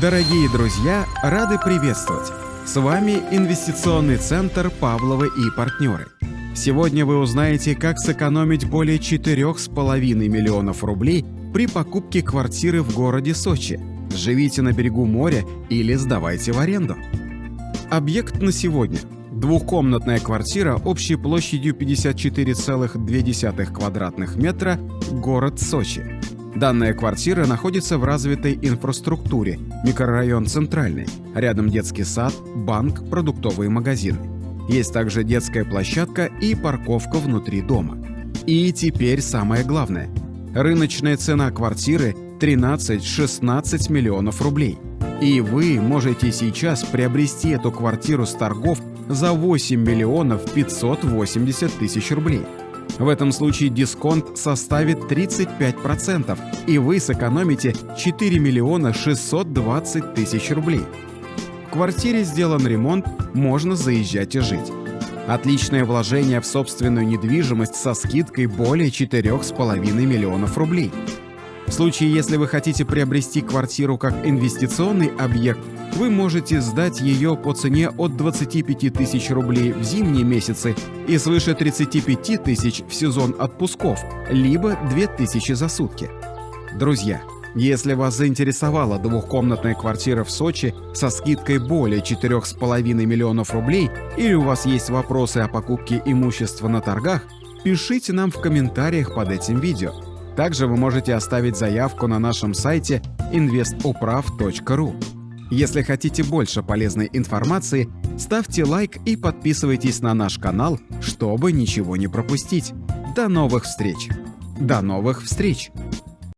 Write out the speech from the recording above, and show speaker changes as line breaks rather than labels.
Дорогие друзья, рады приветствовать! С вами инвестиционный центр «Павловы и партнеры». Сегодня вы узнаете, как сэкономить более 4,5 миллионов рублей при покупке квартиры в городе Сочи. Живите на берегу моря или сдавайте в аренду. Объект на сегодня. Двухкомнатная квартира общей площадью 54,2 квадратных метра, город Сочи. Данная квартира находится в развитой инфраструктуре, микрорайон Центральный, рядом детский сад, банк, продуктовые магазины. Есть также детская площадка и парковка внутри дома. И теперь самое главное. Рыночная цена квартиры 13-16 миллионов рублей. И вы можете сейчас приобрести эту квартиру с торгов за 8 миллионов 580 тысяч рублей. В этом случае дисконт составит 35%, и вы сэкономите 4 миллиона 620 тысяч рублей. В квартире сделан ремонт, можно заезжать и жить. Отличное вложение в собственную недвижимость со скидкой более 4,5 миллионов рублей. В случае, если вы хотите приобрести квартиру как инвестиционный объект, вы можете сдать ее по цене от 25 тысяч рублей в зимние месяцы и свыше 35 тысяч в сезон отпусков, либо 2 тысячи за сутки. Друзья, если вас заинтересовала двухкомнатная квартира в Сочи со скидкой более 4,5 миллионов рублей или у вас есть вопросы о покупке имущества на торгах, пишите нам в комментариях под этим видео. Также вы можете оставить заявку на нашем сайте investuprav.ru. Если хотите больше полезной информации, ставьте лайк и подписывайтесь на наш канал, чтобы ничего не пропустить. До новых встреч! До новых встреч!